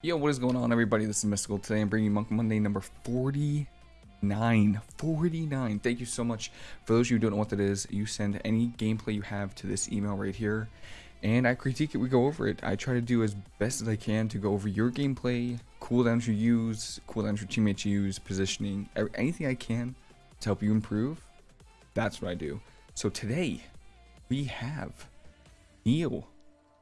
Yo, what is going on, everybody? This is Mystical. Today I'm bringing you Monk Monday number 49. 49. Thank you so much. For those of you who don't know what that is, you send any gameplay you have to this email right here, and I critique it. We go over it. I try to do as best as I can to go over your gameplay, cooldowns you use, cooldowns your teammates use, positioning, anything I can to help you improve. That's what I do. So today, we have Neil.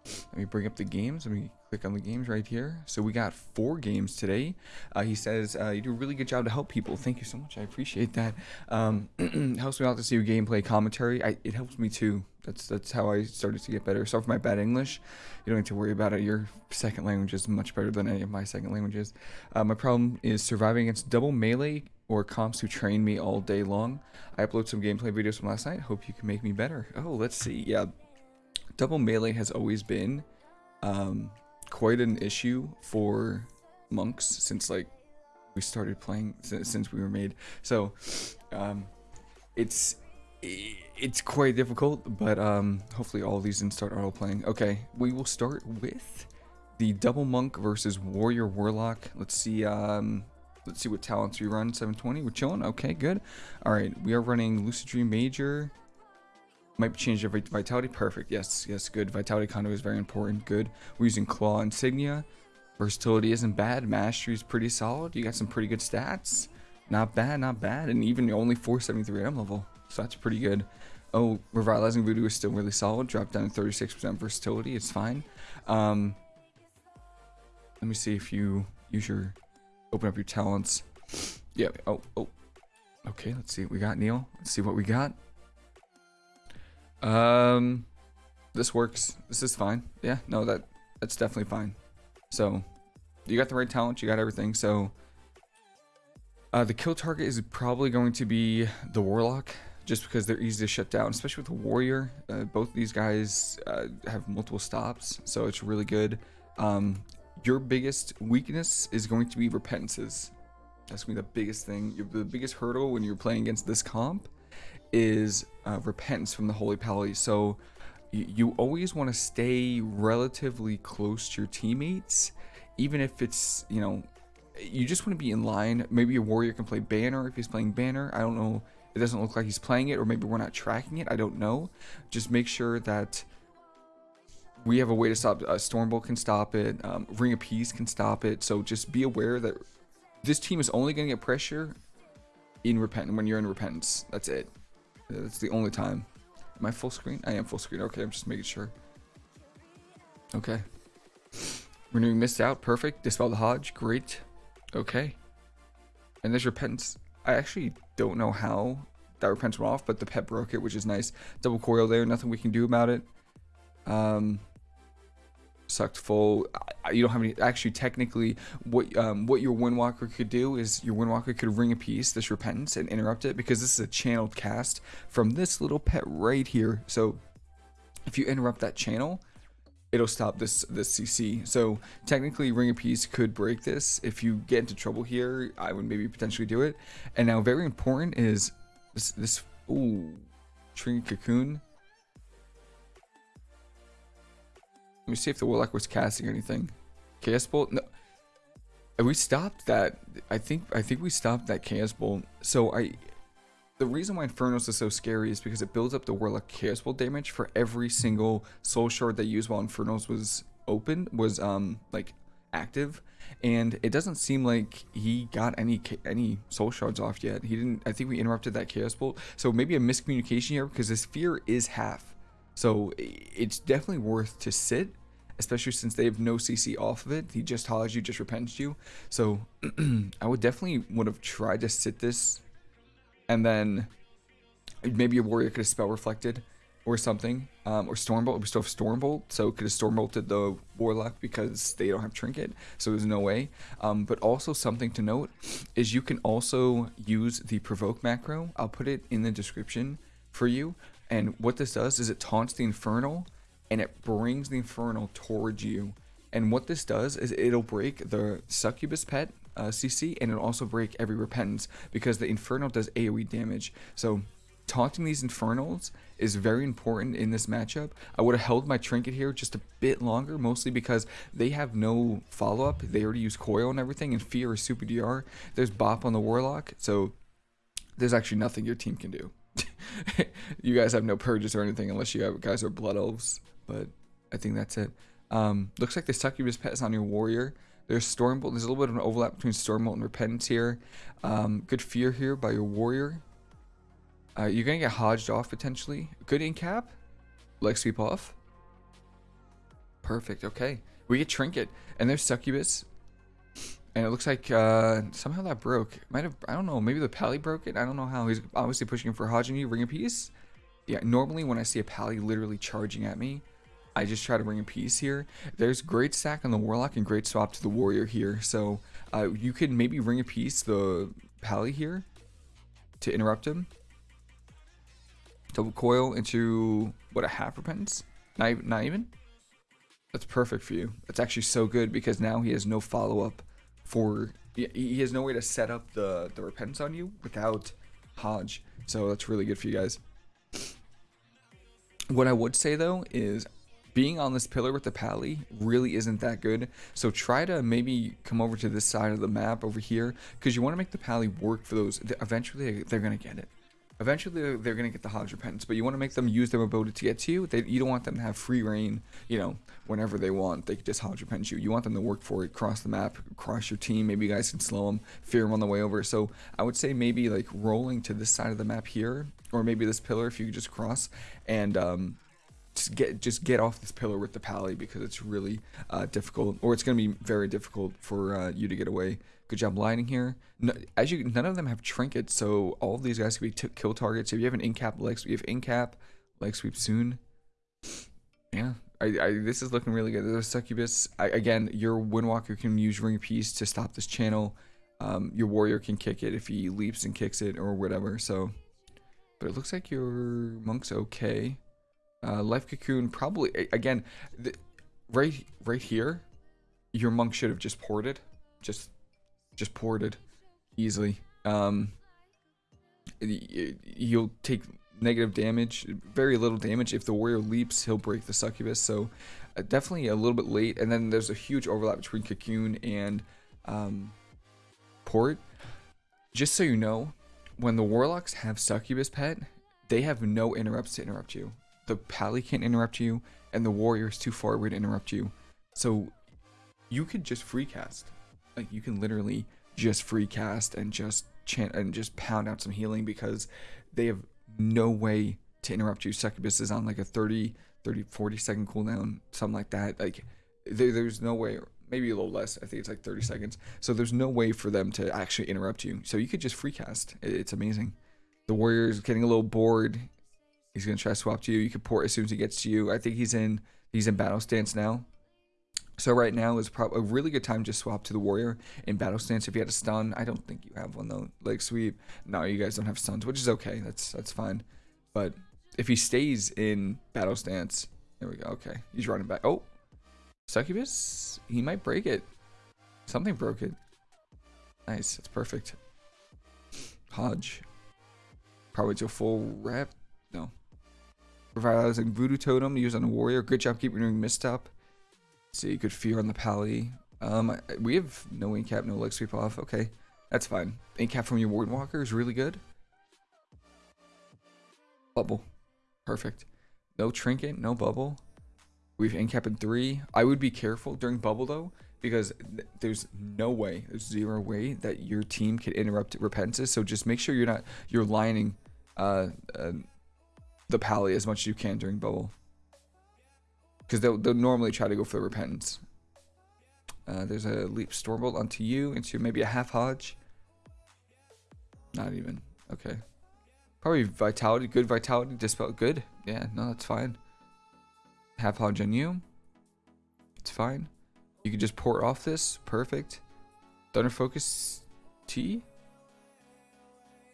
Let me bring up the games. Let me click on the games right here. So we got four games today. Uh, he says, uh, you do a really good job to help people. Thank you so much. I appreciate that. Um, helps me out to see your gameplay commentary. I, it helps me too. That's that's how I started to get better. Sorry for my bad English, you don't need to worry about it. Your second language is much better than any of my second languages. Uh, my problem is surviving against double melee or comps who train me all day long. I upload some gameplay videos from last night. Hope you can make me better. Oh, let's see. Yeah, double melee has always been um, quite an issue for monks since like we started playing since we were made. So um, it's it's quite difficult, but um, hopefully all these didn't start auto playing. Okay, we will start with the double monk versus warrior warlock. Let's see. Um, let's see what talents we run. 720. We're chilling. Okay, good. All right, we are running lucid dream major. Might be changed every vitality. Perfect. Yes, yes, good. Vitality Conduit is very important. Good. We're using claw insignia. Versatility isn't bad. Mastery is pretty solid. You got some pretty good stats. Not bad, not bad. And even only 473 M level. So that's pretty good. Oh, Revitalizing Voodoo is still really solid. Drop down to 36% versatility. It's fine. Um, let me see if you use your... Open up your talents. Yeah. Oh, oh. Okay, let's see what we got, Neil. Let's see what we got. Um, this works. This is fine. Yeah, no, that that's definitely fine. So, you got the right talent. You got everything. So, uh, the kill target is probably going to be the Warlock, just because they're easy to shut down, especially with the Warrior. Uh, both these guys uh, have multiple stops, so it's really good. Um, your biggest weakness is going to be repentances. That's going to be the biggest thing. The biggest hurdle when you're playing against this comp is uh, repentance from the Holy Pally. So you always want to stay relatively close to your teammates, even if it's, you know, you just want to be in line. Maybe a warrior can play banner if he's playing banner. I don't know. It doesn't look like he's playing it, or maybe we're not tracking it. I don't know. Just make sure that we have a way to stop. Uh, Stormbolt can stop it. Um, Ring of Peace can stop it. So just be aware that this team is only going to get pressure in repent when you're in repentance. That's it. That's the only time. Am I full screen? I am full screen. Okay, I'm just making sure. Okay. Renewing Mist out. Perfect. Dispel the Hodge. Great. Okay. And there's repentance. I actually don't know how that repentance went off, but the pet broke it, which is nice. Double coil there. Nothing we can do about it. Um, sucked full. You don't have any. Actually, technically, what um, what your Windwalker could do is your Windwalker could ring a piece, this repentance, and interrupt it because this is a channeled cast from this little pet right here. So if you interrupt that channel, it'll stop this this CC. So technically, ring a piece could break this. If you get into trouble here, I would maybe potentially do it. And now, very important is this this ooh, Trinket Cocoon Let me see if the Warlock was casting anything. Chaos Bolt? No. We stopped that. I think I think we stopped that Chaos Bolt. So I the reason why Infernos is so scary is because it builds up the Warlock Chaos Bolt damage for every single soul shard they used while Infernos was open was um like active and it doesn't seem like he got any any soul shards off yet he didn't i think we interrupted that chaos bolt so maybe a miscommunication here because this fear is half so it's definitely worth to sit, especially since they have no CC off of it. He just hollers you, just repents you. So I would definitely would have tried to sit this and then maybe a warrior could have spell reflected or something. Um, or Stormbolt. We still have Stormbolt, so could have Stormbolted the Warlock because they don't have Trinket, so there's no way. Um, but also something to note is you can also use the Provoke macro. I'll put it in the description for you. And what this does is it taunts the Infernal and it brings the Infernal towards you. And what this does is it'll break the Succubus pet uh, CC and it'll also break every Repentance because the Infernal does AoE damage. So taunting these Infernals is very important in this matchup. I would have held my Trinket here just a bit longer, mostly because they have no follow-up. They already use Coil and everything, and Fear is super DR. There's Bop on the Warlock, so there's actually nothing your team can do. you guys have no purges or anything unless you have guys are Blood Elves, but I think that's it. Um, looks like the Succubus pet is on your Warrior. There's Stormbolt. There's a little bit of an overlap between Stormbolt and Repentance here. Um, good Fear here by your Warrior. Uh, you're going to get hodged off potentially. Good in cap. Leg sweep off. Perfect. Okay. We get Trinket. And there's Succubus. And it looks like uh, somehow that broke. Might have, I don't know, maybe the Pally broke it. I don't know how. He's obviously pushing for you. Ring of Peace. Yeah, normally when I see a Pally literally charging at me, I just try to bring a piece here. There's great stack on the Warlock and great swap to the Warrior here. So uh, you could maybe ring a piece the Pally here to interrupt him. Double coil into, what, a half repentance? Not, not even? That's perfect for you. That's actually so good because now he has no follow-up for... He has no way to set up the, the repentance on you without Hodge. So that's really good for you guys. What I would say though is being on this pillar with the pally really isn't that good. So try to maybe come over to this side of the map over here because you want to make the pally work for those. Eventually, they're going to get it. Eventually, they're going to get the Hodge Repentance, but you want to make them use their ability to get to you. They, you don't want them to have free reign, you know, whenever they want. They just Hodge Repentance you. You want them to work for it, cross the map, cross your team. Maybe you guys can slow them, fear them on the way over. So I would say maybe like rolling to this side of the map here, or maybe this pillar if you could just cross, and um, just get just get off this pillar with the pally because it's really uh, difficult, or it's going to be very difficult for uh, you to get away. Good job lining here. No, as you, none of them have trinkets, so all of these guys could be kill targets. If you have an in-cap leg, you have in-cap leg sweep soon. Yeah, I, I, this is looking really good. There's a succubus. I, again, your windwalker can use ring piece to stop this channel. Um, your warrior can kick it if he leaps and kicks it or whatever. So, but it looks like your monk's okay. Uh, Life Cocoon, probably, again, right right here, your monk should have just ported. Just, just ported easily. Um, you'll take negative damage, very little damage. If the warrior leaps, he'll break the succubus. So uh, definitely a little bit late. And then there's a huge overlap between Cocoon and um, Port. Just so you know, when the warlocks have succubus pet, they have no interrupts to interrupt you the pally can't interrupt you, and the warrior is too far away to interrupt you. So you could just free cast. Like you can literally just free cast and just chant and just pound out some healing because they have no way to interrupt you. Succubus is on like a 30, 30, 40 second cooldown, something like that. Like there, there's no way, maybe a little less. I think it's like 30 seconds. So there's no way for them to actually interrupt you. So you could just free cast. It's amazing. The warrior is getting a little bored. He's gonna try to swap to you. You can port as soon as he gets to you. I think he's in he's in battle stance now. So right now is probably a really good time to swap to the warrior in battle stance. If you had a stun, I don't think you have one though. Leg sweep. No, you guys don't have stuns, which is okay. That's that's fine. But if he stays in battle stance, there we go. Okay, he's running back. Oh, succubus. He might break it. Something broke it. Nice. That's perfect. Hodge. Probably to full rep. No. Revitalizing Voodoo Totem used on a warrior. Good job keeping doing misstep. See, good fear on the pally. Um, we have no incap, no leg sweep off. Okay, that's fine. Incap from your Windwalker is really good. Bubble. Perfect. No trinket, no bubble. We've incap in three. I would be careful during bubble though, because th there's no way, there's zero way that your team can interrupt repentances. So just make sure you're not, you're lining uh, uh the pally as much as you can during bubble. Because they'll, they'll normally try to go for the repentance. Uh, there's a leap stormbolt onto you into maybe a half hodge. Not even. Okay. Probably vitality. Good vitality. Dispel. Good. Yeah, no, that's fine. Half hodge on you. It's fine. You can just port off this. Perfect. Thunder Focus Tea.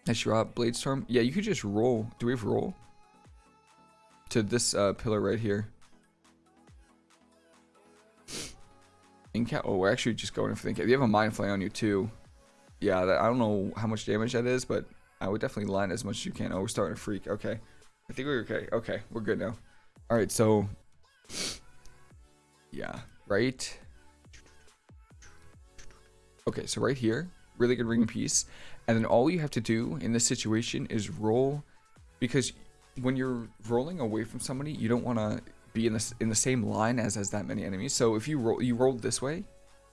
Nice drop. Blade storm. Yeah, you could just roll. Do we have roll? to this uh, pillar right here. Incap. Oh, we're actually just going for the incap. You have a mind flay on you too. Yeah, that, I don't know how much damage that is, but I would definitely line as much as you can. Oh, we're starting to freak. Okay. I think we're okay. Okay, we're good now. All right, so yeah, right. Okay, so right here, really good ring piece. And then all you have to do in this situation is roll because when you're rolling away from somebody, you don't want to be in this in the same line as as that many enemies. So if you roll you rolled this way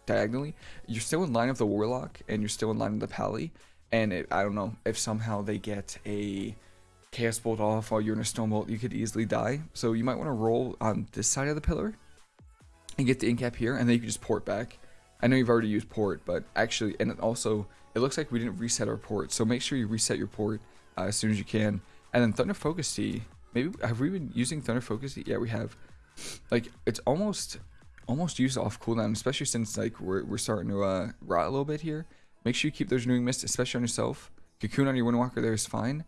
diagonally, you're still in line of the warlock and you're still in line of the pally. And it, I don't know if somehow they get a chaos bolt off while you're in a Stormbolt, you could easily die. So you might want to roll on this side of the pillar and get the incap here, and then you can just port back. I know you've already used port, but actually, and also, it looks like we didn't reset our port, so make sure you reset your port uh, as soon as you can. And then Thunder Focus Tea, maybe, have we been using Thunder Focus? Yeah, we have. Like, it's almost, almost used off cooldown, especially since, like, we're, we're starting to uh, rot a little bit here. Make sure you keep those renewing mist, especially on yourself. Cocoon on your Windwalker there is fine.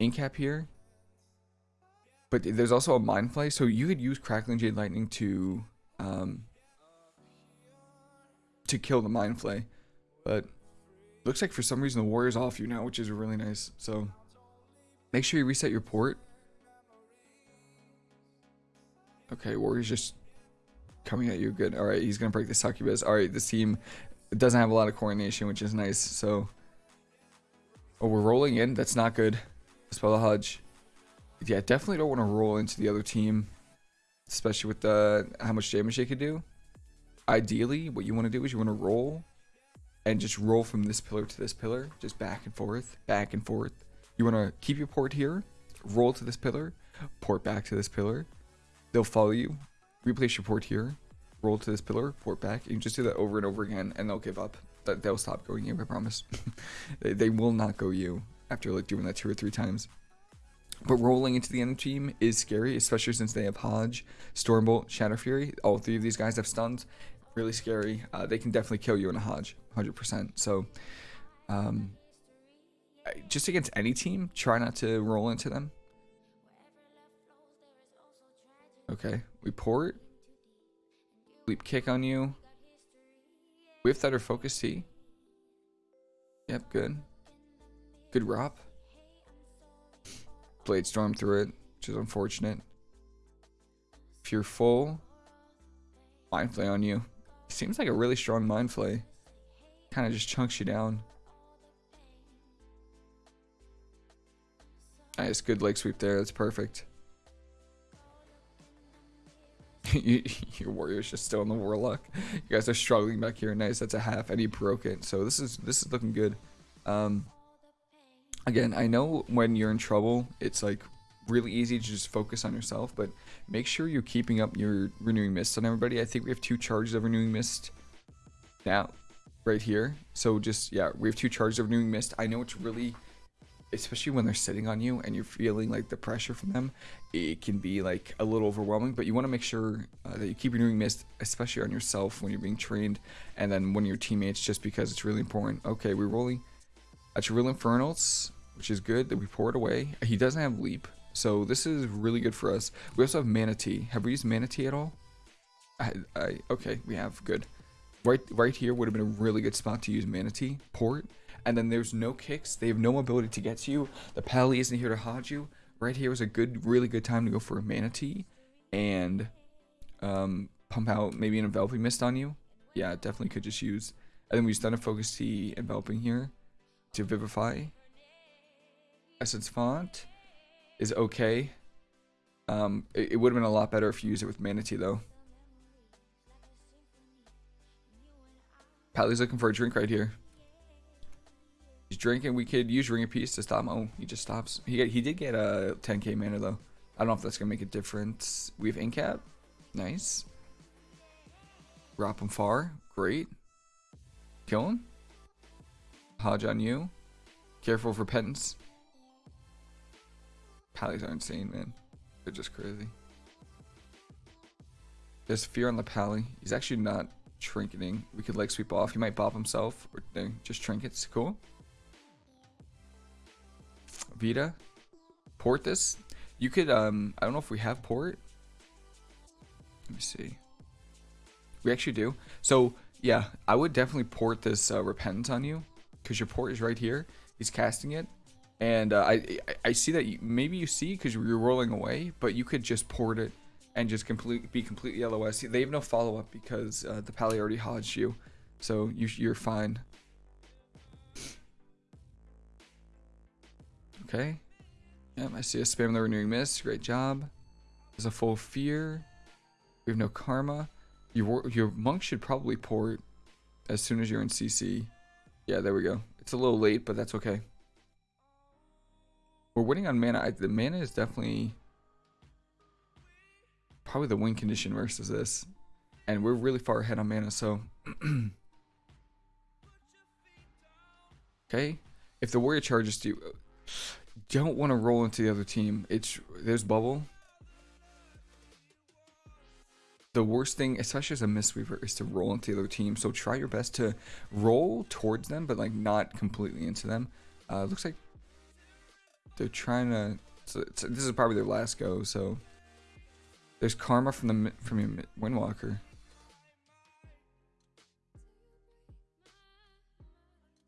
Incap here. But there's also a Mind Flay, so you could use Crackling Jade Lightning to um, to kill the Mind Flay. But looks like for some reason the Warrior's off you now, which is really nice. So make sure you reset your port. Okay, Warrior's just coming at you good. All right, he's going to break the Succubus. All right, this team doesn't have a lot of coordination, which is nice. So, oh, we're rolling in. That's not good. Spell the Hodge. Yeah, definitely don't want to roll into the other team especially with the how much damage they could do. Ideally, what you want to do is you want to roll and just roll from this pillar to this pillar, just back and forth, back and forth. You want to keep your port here, roll to this pillar, port back to this pillar. They'll follow you, replace your port here, roll to this pillar, port back. You just do that over and over again, and they'll give up. They'll stop going you, I promise. they, will not go you after like doing that two or three times. But rolling into the enemy team is scary, especially since they have Hodge, Stormbolt, Shadow Fury. All three of these guys have stuns. Really scary. Uh, they can definitely kill you in a Hodge, 100%. So, um, just against any team, try not to roll into them. Okay, we port. Leap kick on you. We have Thunder Focus Tea. Yep, good. Good Rop. Blade Storm through it, which is unfortunate. If you're full, Mind Flay on you. Seems like a really strong Mind Flay. Kind of just chunks you down. Nice, good leg sweep there. That's perfect. Your warrior's just still in the warlock. You guys are struggling back here. Nice, that's a half, and he broke it. So this is this is looking good. Um, again, I know when you're in trouble, it's like really easy to just focus on yourself, but make sure you're keeping up your renewing mist on everybody. I think we have two charges of renewing mist now, right here. So just, yeah, we have two charges of renewing mist. I know it's really, especially when they're sitting on you and you're feeling like the pressure from them, it can be like a little overwhelming, but you want to make sure uh, that you keep renewing mist, especially on yourself when you're being trained, and then when your teammates, just because it's really important. Okay, we're rolling. That's real infernals which is good that we pour it away. He doesn't have leap, so this is really good for us. We also have Mana Tea. Have we used Mana Tea at all? I, I okay, we have good. Right, right here would have been a really good spot to use Mana Tea port, and then there's no kicks. They have no ability to get to you. The pally isn't here to hodge you. Right here was a good, really good time to go for a Mana Tea, and um, pump out maybe an enveloping mist on you. Yeah, definitely could just use. And then we just Thunder Focus Tea enveloping here to vivify essence font is okay. Um, it, it would have been a lot better if you used it with Mana Tea though. Pally's looking for a drink right here. He's drinking. We could use Ring of Peace to stop him. Oh, he just stops. He he did get a 10k mana though. I don't know if that's gonna make a difference. We have Incap. Nice. Drop him far. Great. Kill him. Hodge on you. Careful of repentance. Pallies are insane, man. They're just crazy. There's fear on the pally. He's actually not trinketing. We could like sweep off. He might bop himself or just trinkets. Cool. Vita. Port this. You could, um, I don't know if we have port. Let me see. We actually do. So, yeah, I would definitely port this uh, Repentance on you. Because your port is right here. He's casting it. And uh, I I see that you, maybe you see because you're rolling away, but you could just port it and just complete be completely LOS. They have no follow up because uh, the pally already hodged you, so you you're fine. Okay. Yep, I see a spam the renewing mist. Great job. There's a full fear. We have no karma. Your your monk should probably port as soon as you're in CC. Yeah, there we go. It's a little late, but that's okay. We're winning on mana. I, the mana is definitely probably the win condition versus this. And we're really far ahead on mana, so... okay. If the warrior charges you, don't want to roll into the other team. It's There's bubble. The worst thing, especially as a Mistweaver, is to roll into the other team. So try your best to roll towards them, but like not completely into them. Uh, looks like they're trying to. So this is probably their last go. So there's karma from the from your Windwalker.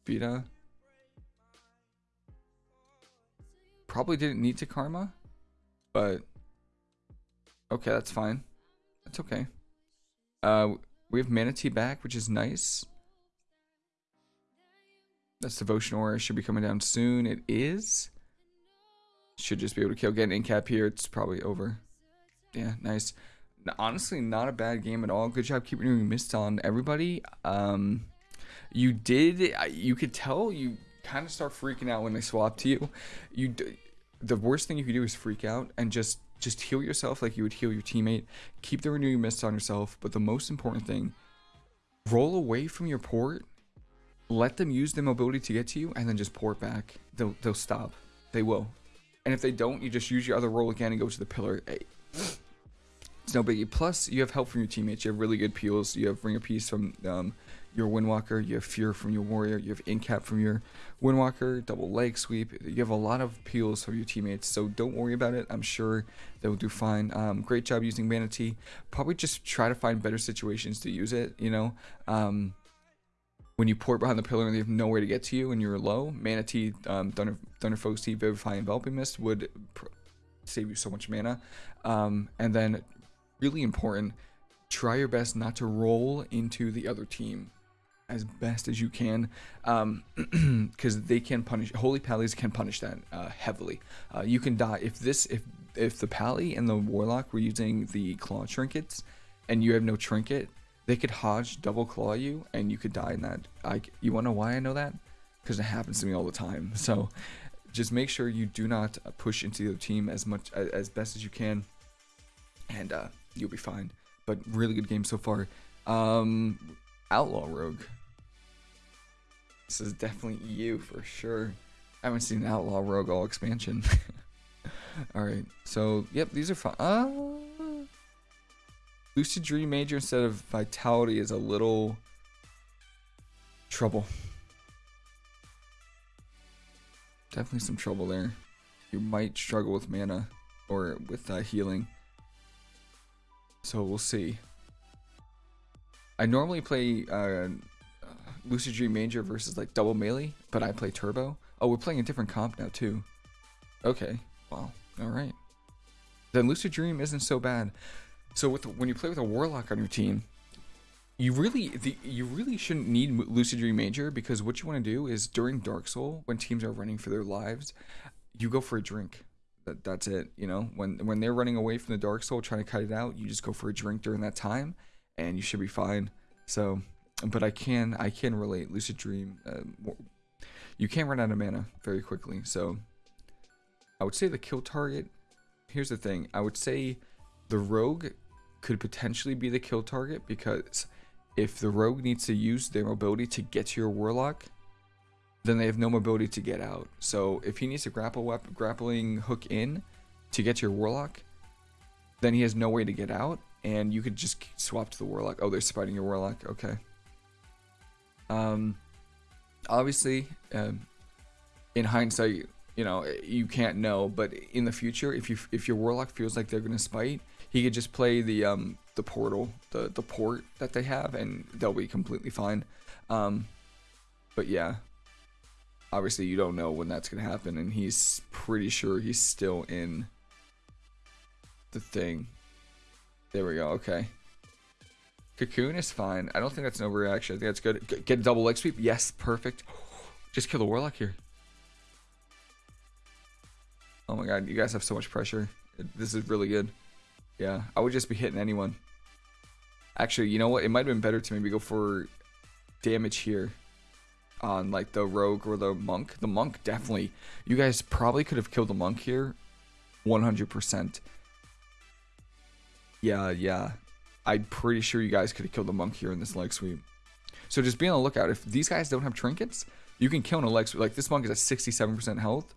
Vita. Probably didn't need to karma, but okay, that's fine. That's okay. Uh, we have Mana Tea back, which is nice. That's Devotion Aura should be coming down soon. It is. Should just be able to kill. An incap here. It's probably over. Yeah, nice. Honestly, not a bad game at all. Good job keeping doing mist on everybody. Um, you did. You could tell you kind of start freaking out when they swap to you. You, the worst thing you could do is freak out and just just heal yourself like you would heal your teammate. Keep the renewing mist on yourself. But the most important thing, roll away from your port. Let them use their mobility to get to you, and then just port back. They'll they'll stop. They will. And if they don't, you just use your other roll again and go to the pillar. Hey, it's no biggie. Plus, you have help from your teammates. You have really good peels. You have Ring of Peace from um, your Windwalker. You have Fear from your Warrior. You have Incap from your Windwalker. Double Leg Sweep. You have a lot of peels from your teammates. So don't worry about it. I'm sure they will do fine. Um, great job using Mana Tea. Probably just try to find better situations to use it. You know, um, when you port behind the pillar and they have nowhere to get to you and you're low, Mana Tea, um, Thunder, Thunder Focus Tea, Vivify, Enveloping Mist would save you so much mana. Um, and then really important, try your best not to roll into the other team as best as you can because um, they can punish holy pallies can punish that uh, heavily uh, you can die if this if if the pally and the warlock were using the claw trinkets and you have no trinket they could hodge double claw you and you could die in that I, you want to know why i know that because it happens to me all the time so just make sure you do not push into the team as much as best as you can and uh, you'll be fine. But really good game so far. Um, Outlaw Rogue. This is definitely you for sure. I haven't seen Outlaw Rogue all expansion. Alright, so, yep, these are fun. Uh, Lucid Dream Major instead of Vitality is a little trouble. Definitely some trouble there. You might struggle with mana or with uh, healing. So we'll see. I normally play uh, Lucid Dream Major versus like double melee, but I play turbo. Oh, we're playing a different comp now too. Okay, well, all right. Then Lucid Dream isn't so bad. So with when you play with a warlock on your team, you really the, you really shouldn't need Lucid Dream Major because what you want to do is during Dark Soul when teams are running for their lives, you go for a drink that that's it. You know, when when they're running away from the dark soul trying to cut it out, you just go for a drink during that time, and you should be fine. So, but I can I can relate. Lucid Dream, uh, you can't run out of mana very quickly. So, I would say the kill target. Here's the thing. I would say the rogue could potentially be the kill target because if the rogue needs to use their mobility to get to your warlock then they have no mobility to get out. So if he needs to grapple weapon, grappling hook in to get to your warlock, then he has no way to get out, and you could just swap to the warlock. Oh, they're spiting your warlock. Okay. Um, obviously, um, in hindsight, you know you can't know, but in the future, if you if your warlock feels like they're gonna spite, he could just play the um the portal, the the port that they have, and they'll be completely fine. Um, but yeah, obviously you don't know when that's gonna happen, and he's pretty sure he's still in the thing. There we go. Okay. Cocoon is fine. I don't think that's an overreaction. I think that's good. G- Get a double leg sweep. Yes, perfect. Just kill the warlock here. Oh my god, you guys have so much pressure. This is really good. Yeah, I would just be hitting anyone. Actually, you know what? It might have been better to maybe go for damage here on like the rogue or the monk. The monk definitely. You guys probably could have killed the monk here 100%. Yeah, yeah. I'm pretty sure you guys could have killed the monk here in this leg sweep. So just be on the lookout. If these guys don't have trinkets, you can kill in a leg sweep. Like this monk is at 67% health.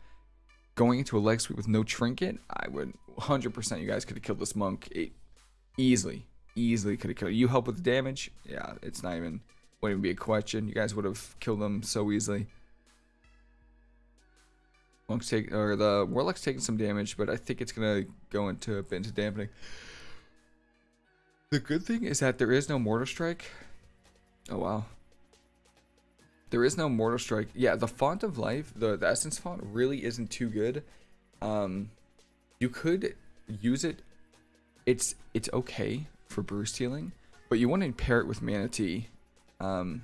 Going into a leg sweep with no trinket, I would 100% you guys could have killed this monk it, easily. Easily could have killed. You help with the damage? Yeah, it's not even, wouldn't even be a question. You guys would have killed them so easily. Monk's take, or the Warlock's taking some damage, but I think it's gonna go into a bit into dampening. The good thing is that there is no Mortal Strike. Oh wow. There is no Mortal Strike. Yeah, the Font of Life, the, the Essence font, really isn't too good. Um, you could use it. It's it's okay for burst healing, but you want to pair it with Mana Tea. Um,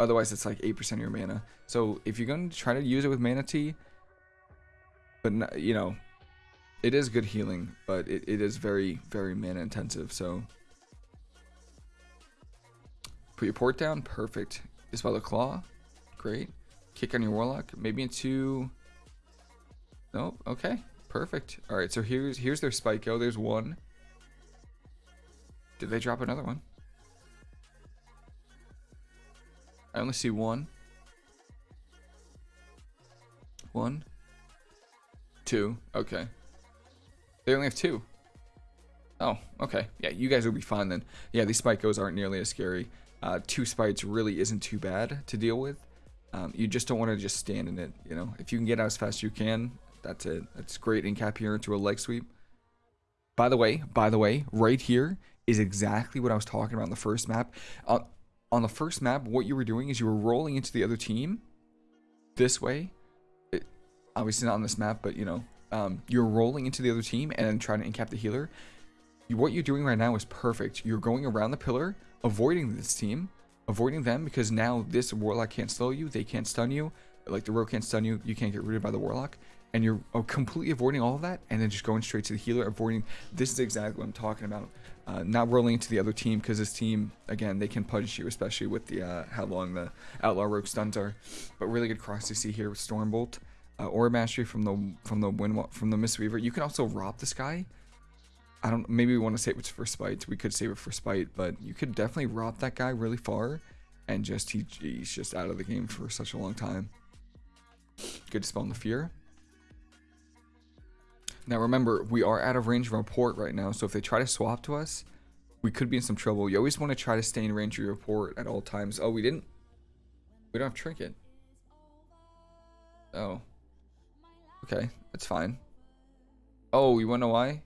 otherwise, it's like 8% of your mana. So if you're going to try to use it with Mana Tea, but not, you know, it is good healing, but it, it is very, very mana intensive. So put your port down. Perfect. Dispel the claw. Great. Kick on your warlock. Maybe into. Nope. Okay. Perfect. All right. So here's here's their Spyco. Oh, there's one. Did they drop another one? I only see one. One. Two. Okay. They only have two. Oh, okay. Yeah, you guys will be fine then. Yeah, these Spycos aren't nearly as scary. Uh, two Spites really isn't too bad to deal with. Um, you just don't want to just stand in it, you know. If you can get out as fast as you can, that's it. That's great in cap here into a leg sweep. By the way, by the way, right here is exactly what I was talking about on the first map. Uh, on the first map, what you were doing is you were rolling into the other team this way. It, obviously not on this map, but you know, um, you're rolling into the other team and trying to incap the healer. You, what you're doing right now is perfect. You're going around the pillar, avoiding this team, avoiding them because now this warlock can't slow you, they can't stun you, like the rogue can't stun you, you can't get rooted by the warlock, and you're uh, completely avoiding all of that, and then just going straight to the healer, avoiding. This is exactly what I'm talking about. Uh, not rolling into the other team because this team, again, they can punish you, especially with the uh, how long the outlaw rogue stuns are. But really good cross to see here with Stormbolt, uh, Aura Mastery from the from the wind from the Mistweaver. You can also rob this guy. I don't. Maybe we want to save it for spite. We could save it for spite, but you could definitely rob that guy really far, and just he, he's just out of the game for such a long time. Good to spawn the fear. Now remember, we are out of range of our port right now, so if they try to swap to us, we could be in some trouble. You always want to try to stay in range of your port at all times. Oh, we didn't. We don't have trinket. Oh. Okay, that's fine. Oh, you wanna know why?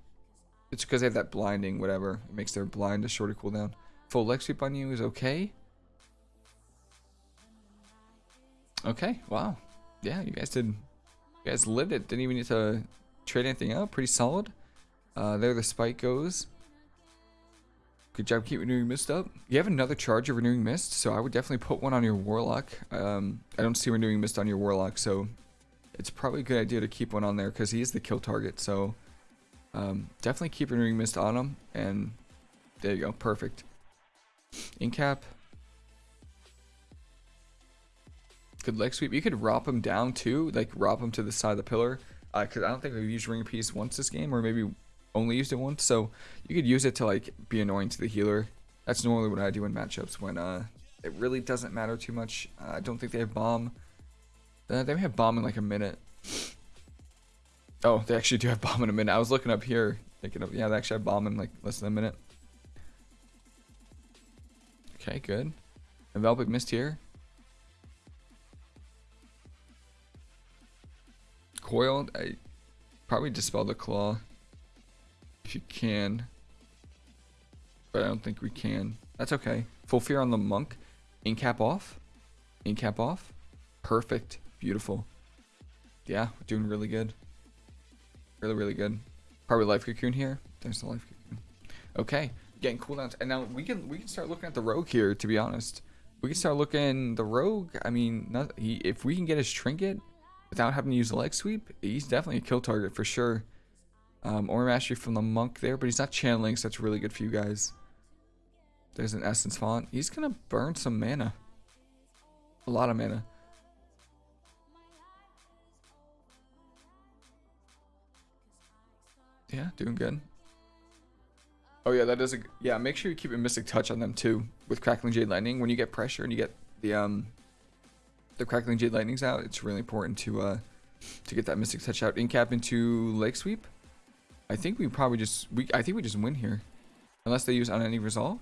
It's because they have that blinding, whatever. It makes their blind a shorter cooldown. Full leg sweep on you is okay. Okay, wow. Yeah, you guys did. You guys lived it. Didn't even need to trade anything out. Pretty solid. Uh, there the spike goes. Good job keep renewing mist up. You have another charge of renewing mist, so I would definitely put one on your warlock. Um, I don't see renewing mist on your warlock, so it's probably a good idea to keep one on there because he is the kill target. So um, definitely keep Ring mist on him, and there you go, perfect. Incap. Good leg sweep. You could rop him down too, like rop him to the side of the pillar. Because uh, I don't think we've used ring piece once this game, or maybe only used it once. So you could use it to like be annoying to the healer. That's normally what I do in matchups when uh, it really doesn't matter too much. Uh, I don't think they have bomb. Uh, they may have bomb in like a minute. Oh, they actually do have bomb in a minute. I was looking up here, thinking of yeah, they actually have bomb in like less than a minute. Okay, good. Enveloping mist here. Coiled, I probably dispel the claw if you can. But I don't think we can. That's okay. Full fear on the monk. Incap off. Incap off. Perfect. Beautiful. Yeah, we're doing really good. Really, really good. Probably life cocoon here. There's the life cocoon. Okay, getting cooldowns, and now we can we can start looking at the rogue here. To be honest, we can start looking the rogue. I mean, not, he, if we can get his trinket without having to use the leg sweep, he's definitely a kill target for sure. Um, or mastery from the monk there, but he's not channeling, so that's really good for you guys. There's an essence font. He's gonna burn some mana. A lot of mana. Yeah, doing good. Oh yeah, that is a yeah. Make sure you keep a mystic touch on them too with crackling jade lightning. When you get pressure and you get the um the crackling jade lightnings out, it's really important to uh to get that mystic touch out. In cap into leg sweep. I think we probably just we I think we just win here, unless they use on any resolve.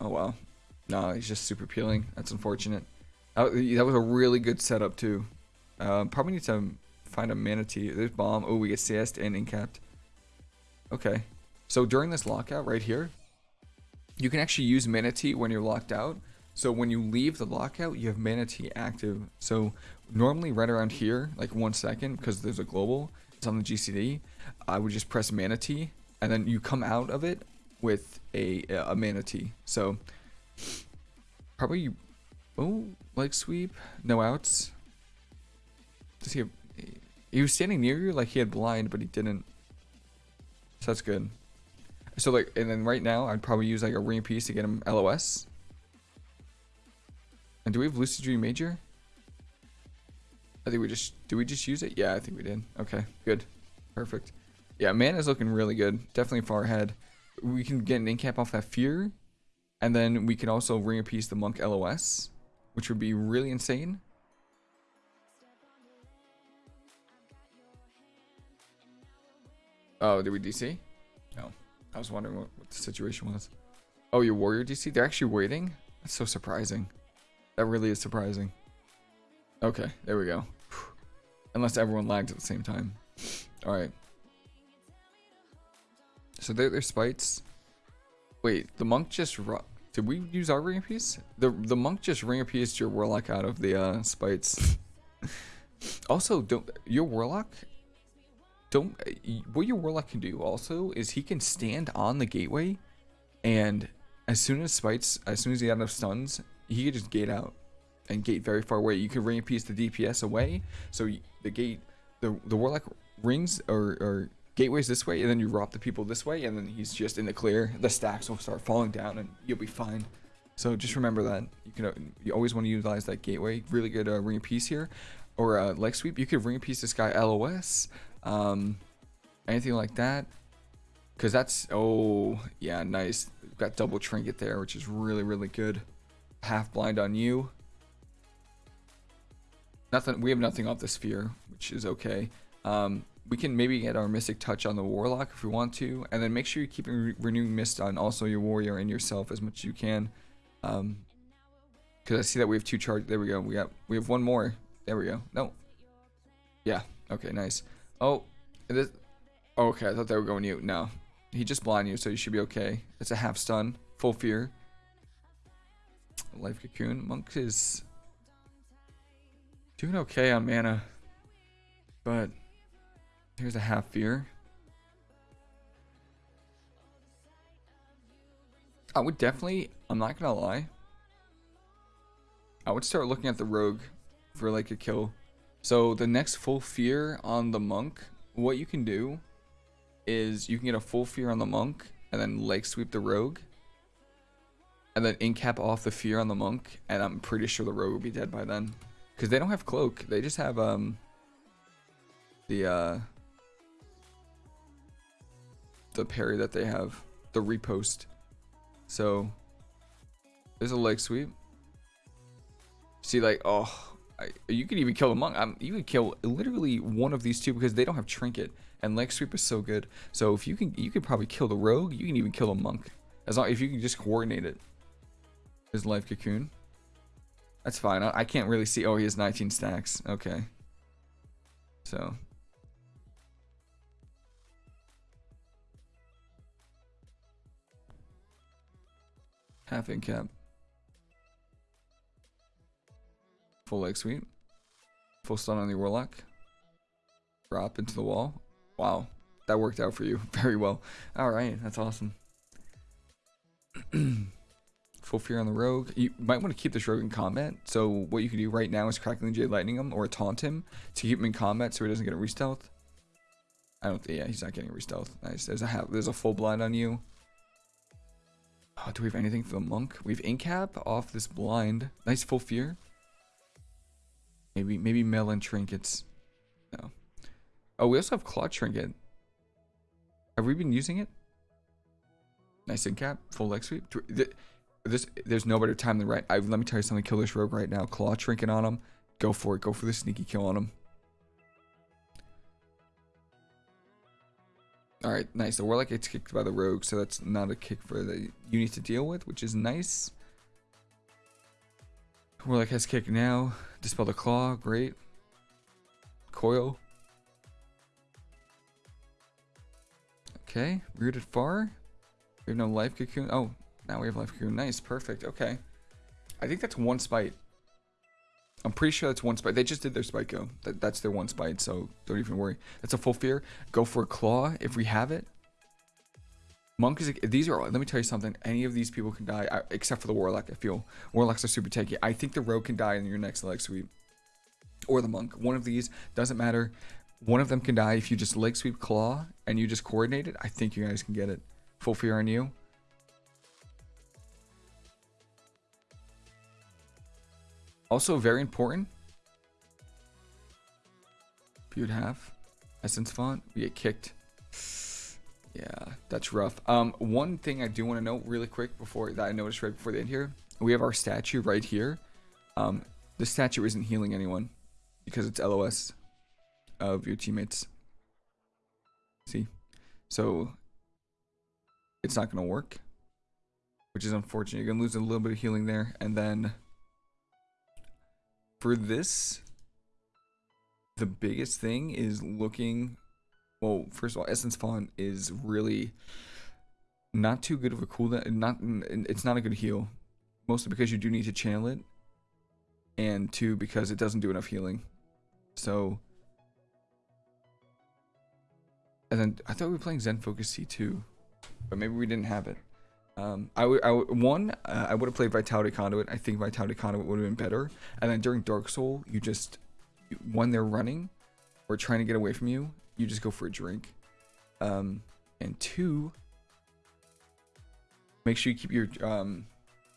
Oh wow, no, he's just super peeling. That's unfortunate. That, was a really good setup too. Uh, probably need to find a Mana Tea. There's bomb. Oh, we get CS and incapped. Okay. So during this lockout right here, you can actually use Mana Tea when you're locked out. So when you leave the lockout, you have Mana Tea active. So normally right around here, like one second, because there's a global, it's on the GCD, I would just press Mana Tea, and then you come out of it with a, a Mana Tea. So probably, oh, leg sweep, no outs. Does he have, he was standing near you like he had blind, but he didn't. So that's good. So like, and then right now, I'd probably use like a ring piece to get him LOS. And do we have Lucid Dream Major? I think we just, do we just use it? Yeah, I think we did. Okay, good. Perfect. Yeah, man is looking really good. Definitely far ahead. We can get an incap off that Fear. And then we can also ring a piece the Monk LOS, which would be really insane. Oh, did we DC? No. I was wondering what, what the situation was. Oh, your warrior DC? They're actually waiting? That's so surprising. That really is surprising. Okay, there we go. Unless everyone lagged at the same time. Alright. So they're, they're spites. Wait, the monk just... Did we use our ring piece? The the monk just ring piece your warlock out of the uh, spites. also, don't your warlock don't what your warlock can do also is he can stand on the gateway and as soon as spites as soon as he has enough stuns he can just gate out and gate very far away. You can ring a piece the dps away. So the gate the the warlock rings or, or gateways this way and then you rob the people this way and then he's just in the clear. The stacks will start falling down and you'll be fine. So just remember that you can you always want to utilize that gateway. Really good uh, ring a piece here. Or uh, leg sweep. You could ring a piece this guy los um, anything like that. Because that's, oh, yeah, nice. Got double trinket there, which is really, really good. Half blind on you. Nothing, we have nothing off the sphere, which is okay. Um, we can maybe get our Mystic Touch on the Warlock if we want to. And then make sure you're keeping re Renewing Mist on also your Warrior and yourself as much as you can. Um, because I see that we have two charge. There we go. We got, we have one more. There we go. No. Yeah. Okay, nice. Oh, this, okay, I thought they were going you. No. He just blind you, so you should be okay. It's a half stun. Full fear. Life Cocoon. Monk is doing okay on mana. But here's a half fear. I would definitely, I'm not gonna lie. I would start looking at the rogue for like a kill. So the next full fear on the monk, what you can do is you can get a full fear on the monk and then leg sweep the rogue. And then incap off the fear on the monk, and I'm pretty sure the rogue will be dead by then. Because they don't have cloak, they just have um the uh the parry that they have, the Riposte. So there's a leg sweep. See like oh you could even kill the monk. You could kill literally one of these two because they don't have trinket, and leg sweep is so good. So if you can, you could probably kill the rogue. You can even kill a monk, as long if you can just coordinate it. His life cocoon. That's fine. I, I can't really see. Oh, he has 19 stacks. Okay. So. Half in cap. Full leg sweep. Full stun on the Warlock. Drop into the wall. Wow. That worked out for you very well. Alright, that's awesome. Full fear on the rogue. You might want to keep this rogue in combat. So what you can do right now is crackling Jade Lightning him or taunt him to keep him in combat so he doesn't get a restealth. I don't think, yeah, he's not getting a restealth. Nice. There's a there's a full blind on you. Oh, do we have anything for the monk? We have Incap off this blind. Nice full fear. Maybe maybe melon trinkets. No. Oh, we also have claw trinket. Have we been using it? Nice Incap, full leg sweep. This there's no better time than right. I, let me tell you something. Kill this rogue right now. Claw trinket on him. Go for it. Go for the sneaky kill on him. Alright, nice. The Warlock gets kicked by the Rogue, so that's not a kick for the you need to deal with, which is nice. Warlock has kick now. Dispel the Claw, great. Coil. Okay, rooted far. We have no life cocoon. Oh, now we have life cocoon. Nice, perfect. Okay. I think that's one spite. I'm pretty sure that's one spite. They just did their spite go. That, that's their one spite, so don't even worry. That's a full fear. Go for a claw if we have it. Monk is. These are. Let me tell you something. Any of these people can die, except for the warlock. I feel warlocks are super tanky. I think the rogue can die in your next leg sweep, or the monk. One of these doesn't matter. One of them can die if you just leg sweep claw and you just coordinate it. I think you guys can get it. Full fear on you. Also very important. If you'd have essence font, we get kicked. Yeah, that's rough. Um, one thing I do want to note really quick before that I noticed right before the end here, we have our statue right here. Um, the statue isn't healing anyone because it's LOS of your teammates. See, so it's not gonna work, which is unfortunate. You're gonna lose a little bit of healing there, and then for this, the biggest thing is looking. Well, first of all, Essence Font is really not too good of a cooldown. Not it's not a good heal, mostly because you do need to channel it, and two because it doesn't do enough healing. So, and then I thought we were playing Zen Focus Tea too, but maybe we didn't have it. Um, I would, I one, uh, I would have played Vitality Conduit. I think Vitality Conduit would have been better. And then during Dark Soul, you just, when they're running or trying to get away from you, you just go for a drink. Um, and two, make sure you keep your um,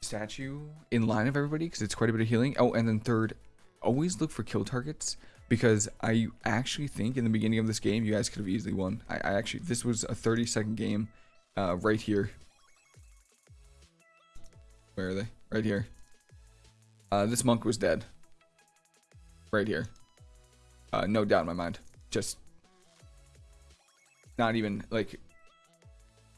statue in line of everybody because it's quite a bit of healing. Oh, and then third, always look for kill targets because I actually think in the beginning of this game, you guys could have easily won. I, I actually, this was a 30 second game uh, right here where are they? Right here. Uh, this monk was dead. Right here. Uh, no doubt in my mind. Just not even like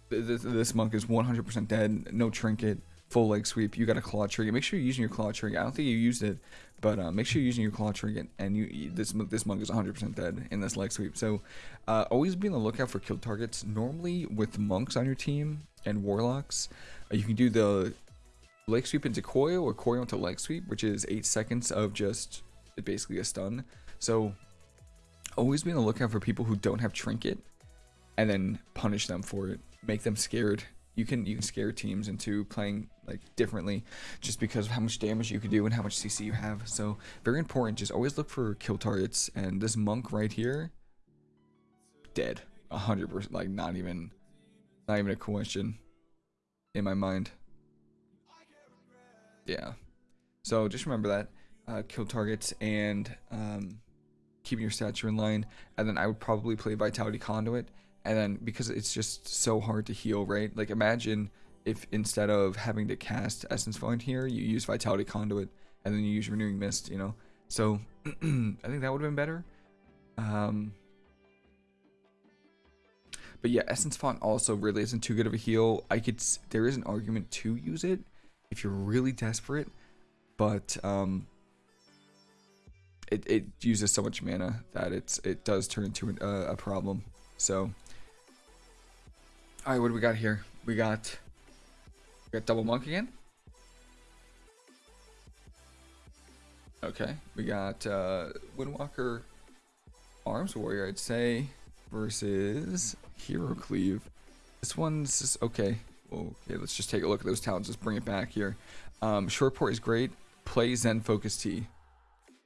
this, this monk is 100% dead. No trinket. Full leg sweep. You got a claw trinket. Make sure you're using your claw trinket. I don't think you used it, but uh, make sure you're using your claw trinket. And you this this monk is 100% dead in this leg sweep. So uh, always be on the lookout for kill targets. Normally with monks on your team and warlocks, uh, you can do the leg sweep into coil or coil into leg sweep, which is 8 seconds of just basically a stun. So always be on the lookout for people who don't have trinket and then punish them for it. Make them scared. You can you can scare teams into playing like differently just because of how much damage you can do and how much CC you have. So very important. Just always look for kill targets. And this monk right here, dead. hundred percent. Like not even not even a question in my mind. Yeah. So just remember that. Uh, kill targets and um, keeping your stature in line. And then I would probably play Vitality Conduit. And then because it's just so hard to heal, right? Like imagine if instead of having to cast Essence Font here, you use Vitality Conduit and then you use Renewing Mist, you know? So I think that would have been better. Um, but yeah, Essence Font also really isn't too good of a heal. I could, there is an argument to use it if you're really desperate, but um, it, it uses so much mana that it's it does turn into an, uh, a problem. So, all right, what do we got here? We got we got double monk again. Okay, we got uh, Windwalker Arms Warrior, I'd say, versus Hero Cleave. This one's just, okay. Okay, let's just take a look at those talents. Let's bring it back here. Um, Shortport is great. Play Zen Focus Tea.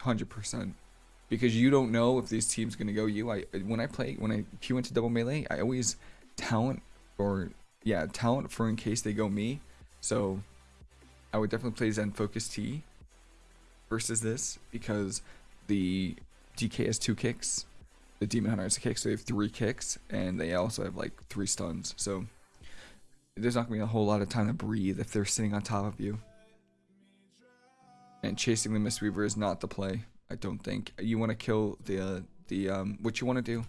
100% because you don't know if this team's going to go you. I when I play when I queue into double melee, I always talent or yeah, talent for in case they go me. So I would definitely play Zen Focus Tea versus this because the DK has two kicks, the Demon Hunter has a kick, so they have three kicks, and they also have like three stuns. So there's not gonna be a whole lot of time to breathe if they're sitting on top of you. And chasing the Mistweaver is not the play. I don't think you want to kill the uh, the um. What you want to do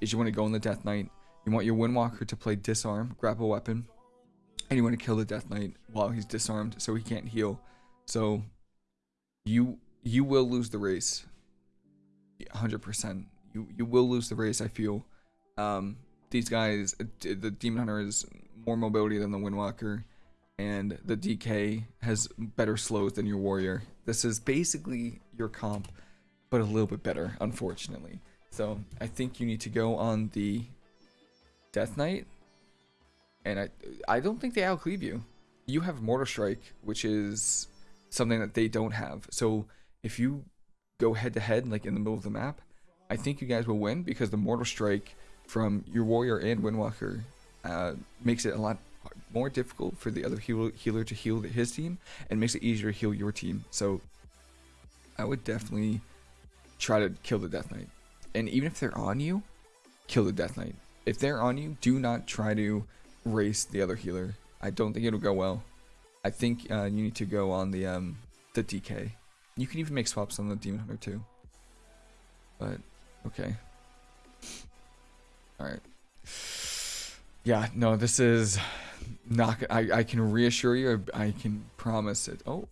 is you want to go in the Death Knight. You want your Windwalker to play disarm, grab a weapon, and you want to kill the Death Knight while he's disarmed, so he can't heal. So you you will lose the race. 100%. You you will lose the race, I feel. Um these guys the Demon Hunter is more mobility than the Windwalker and the DK has better slows than your warrior. This is basically your comp but a little bit better, unfortunately. So, I think you need to go on the Death Knight and I I don't think they outcleave you. You have Mortal Strike, which is something that they don't have. So if you go head to head, like in the middle of the map, I think you guys will win because the Mortal Strike from your Warrior and Windwalker uh, makes it a lot more difficult for the other heal healer to heal his team and makes it easier to heal your team. So I would definitely try to kill the Death Knight. And even if they're on you, kill the Death Knight. If they're on you, do not try to race the other healer. I don't think it'll go well. I think uh, you need to go on the um, the DK. You can even make swaps on the Demon Hunter too. But okay. All right. Yeah, no, this is not. I I can reassure you. I can promise it. Oh.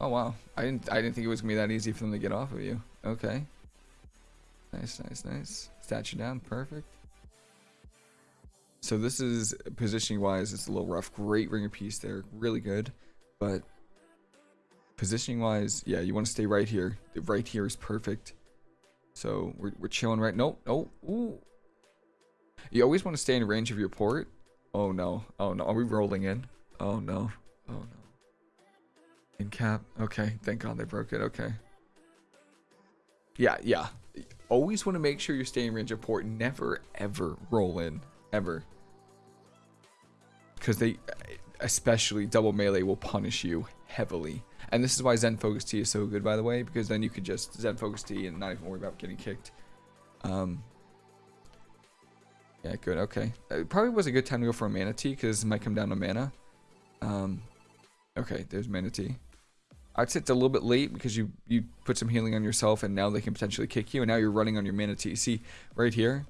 Oh wow! I didn't I didn't think it was gonna be that easy for them to get off of you. Okay. Nice, nice, nice. Statue down, perfect. So this is positioning wise, it's a little rough. Great ring of peace there, really good. But positioning wise, yeah, you want to stay right here. Right here is perfect. So we're, we're chilling right. Nope. Oh, ooh. You always want to stay in range of your port. Oh no. Oh no. Are we rolling in? Oh no. Oh no. In cap. Okay. Thank God they broke it. Okay. Yeah, yeah. Always want to make sure you're staying in range of port. Never ever roll in. Ever because they especially double melee will punish you heavily and this is why zen focus Tea is so good by the way because then you could just zen focus Tea and not even worry about getting kicked um yeah good okay it probably was a good time to go for a Mana Tea because it might come down to mana um okay there's Mana Tea. I'd say it's a little bit late because you you put some healing on yourself and now they can potentially kick you and now you're running on your Mana Tea. see right here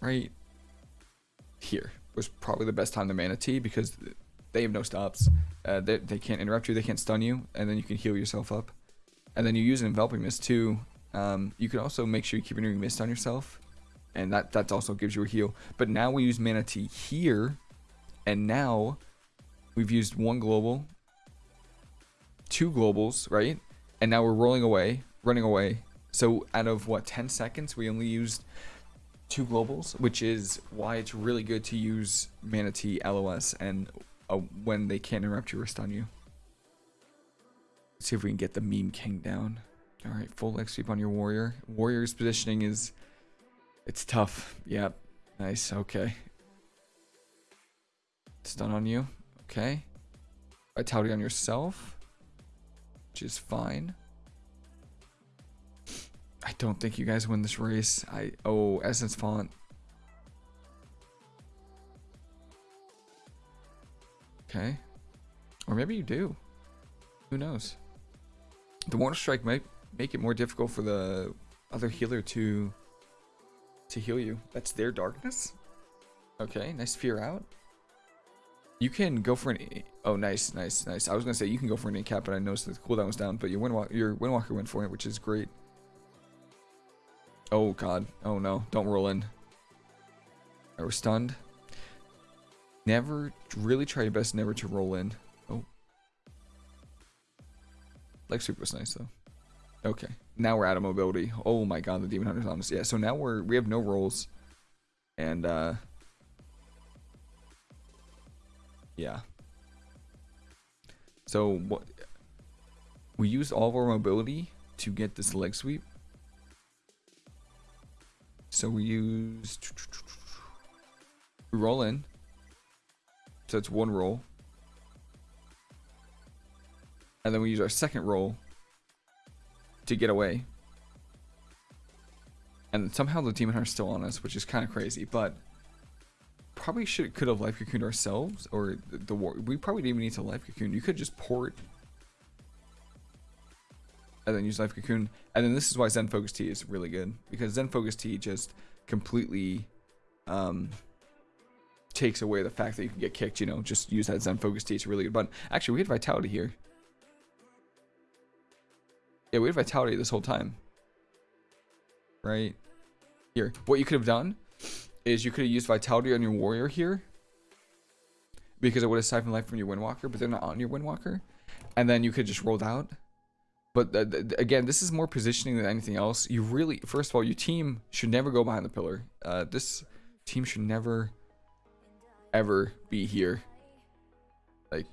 right here was probably the best time to Mana Tea because they have no stops. Uh, they, they can't interrupt you, they can't stun you, and then you can heal yourself up. And then you use an enveloping mist too. Um, you can also make sure you keep renewing mist on yourself, and that that also gives you a heal. But now we use Mana Tea here, and now we've used one global, two globals, right? And now we're rolling away, running away. So out of what 10 seconds, we only used two globals, which is why it's really good to use Mana Tea LOS and uh, when they can't interrupt you or stun you. Let's see if we can get the meme king down. All right, full leg sweep on your warrior. Warrior's positioning is, it's tough. Yep, nice. Okay. Stun on you. Okay. Vitality on yourself, which is fine. I don't think you guys win this race. I oh Essence Font. Okay. Or maybe you do. Who knows? The Mortal Strike might make it more difficult for the other healer to to heal you. That's their darkness. Okay, nice fear out. You can go for an oh nice, nice, nice. I was gonna say you can go for an cap, but I noticed that the cooldown was down. But your Windwalker, your Windwalker went for it, which is great. Oh god. Oh no. Don't roll in. I we're stunned. Never, really try your best never to roll in. Oh. Leg sweep was nice though. Okay, now we're out of mobility. Oh my god, the Demon Hunter's on us. Yeah, so now we're, we have no rolls. And, uh... Yeah. So, what... We used all of our mobility to get this leg sweep. So we use... We roll in. So it's one roll. And then we use our second roll to get away. And somehow the demon is still on us, which is kind of crazy, but probably should could have life cocooned ourselves or the, the war we probably didn't even need to life cocoon. You could just port and then use life cocoon. And then this is why Zen Focus Tea is really good because Zen Focus Tea just completely um takes away the fact that you can get kicked, you know, just use that Zen Focus Tea It's really good. But actually we had vitality here. Yeah, we had vitality this whole time. Right? Here. What you could have done is you could have used vitality on your warrior here. Because it would have siphoned life from your windwalker, but they're not on your windwalker. And then you could just rolled out. But uh, again, this is more positioning than anything else. You really, first of all, your team should never go behind the pillar. Uh, this team should never, ever be here. Like,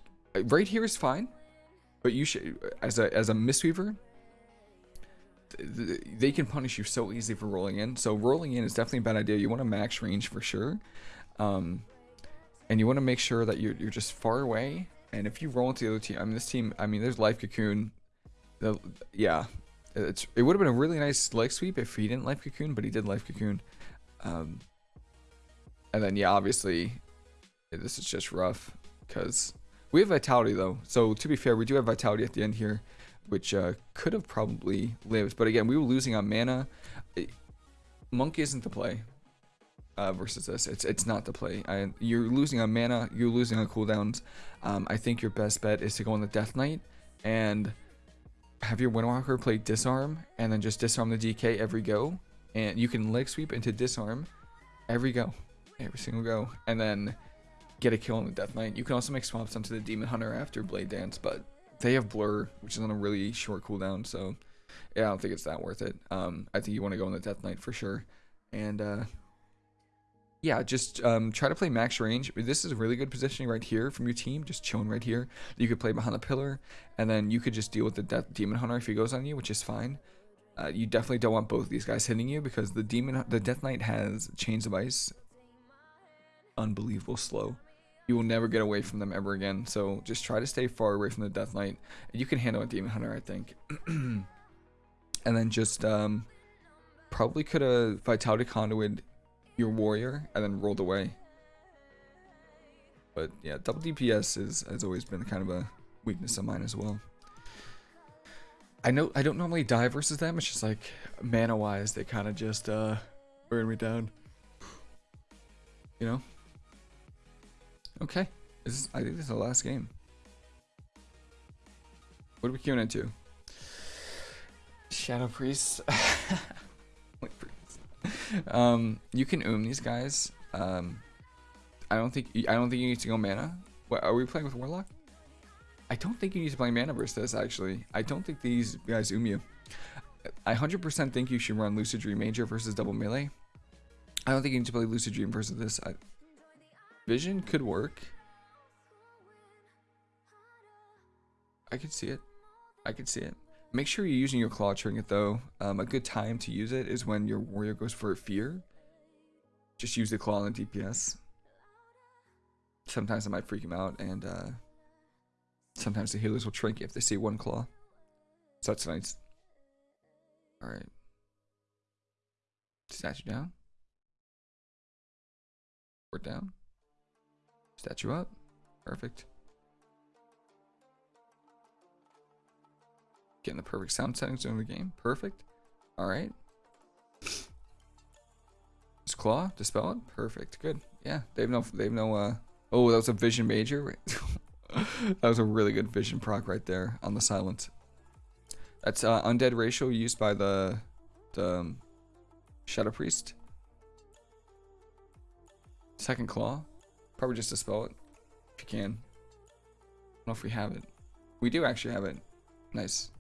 right here is fine. But you should, as a, as a Mistweaver, they can punish you so easily for rolling in. So rolling in is definitely a bad idea. You want to max range for sure. Um, and you want to make sure that you're, you're just far away. And if you roll into the other team, I mean, this team, I mean, there's Life Cocoon. The, yeah, it's, it would have been a really nice leg sweep if he didn't Life Cocoon, but he did Life Cocoon. Um, and then, yeah, obviously, this is just rough because we have Vitality, though. So, to be fair, we do have Vitality at the end here which uh, could have probably lived. But again, we were losing on mana. Monk isn't the play uh, versus this. It's it's not the play. I, you're losing on mana. You're losing on cooldowns. Um, I think your best bet is to go on the Death Knight and have your Windwalker play Disarm and then just disarm the DK every go. And you can leg sweep into Disarm every go. Every single go. And then get a kill on the Death Knight. You can also make swaps onto the Demon Hunter after Blade Dance, but they have blur, which is on a really short cooldown, so yeah, I don't think it's that worth it. Um, I think you want to go on the Death Knight for sure, and uh, yeah, just um, try to play max range. This is a really good positioning right here from your team, just chilling right here. You could play behind the pillar, and then you could just deal with the Death Demon Hunter if he goes on you, which is fine. Uh, you definitely don't want both these guys hitting you because the demon, the Death Knight has Chains of Ice, unbelievable slow you will never get away from them ever again. So just try to stay far away from the Death Knight. You can handle a Demon Hunter, I think. and then just um, probably could have Vitality Conduit your warrior and then rolled away. But yeah, double DPS is, has always been kind of a weakness of mine as well. I know I don't normally die versus them. It's just like mana wise, they kind of just uh, burn me down. You know. Okay. This is, I think this is the last game. What are we queuing into? Shadow Priest. um, you can oom these guys. Um, I don't think I don't think you need to go mana. What are we playing with Warlock? I don't think you need to play mana versus this actually. I don't think these guys oom you. I 100% think you should run Lucid Dream Major versus double melee. I don't think you need to play Lucid Dream versus this. I, Vision could work. I could see it. I could see it. Make sure you're using your claw trinket though. Um, a good time to use it is when your warrior goes for a fear. Just use the claw on the DPS. Sometimes it might freak him out, and uh, sometimes the healers will trinket if they see one claw. So that's nice. Alright. Statue down. We're down. Statue up. Perfect. Getting the perfect sound settings during the game. Perfect. Alright. Just claw, dispel it. Perfect. Good. Yeah. They have no they have no uh oh that was a vision major. that was a really good vision proc right there on the silence. That's uh, undead racial used by the the um, Shadow Priest. Second claw. Probably just dispel it. If you can. I don't know if we have it. We do actually have it. Nice.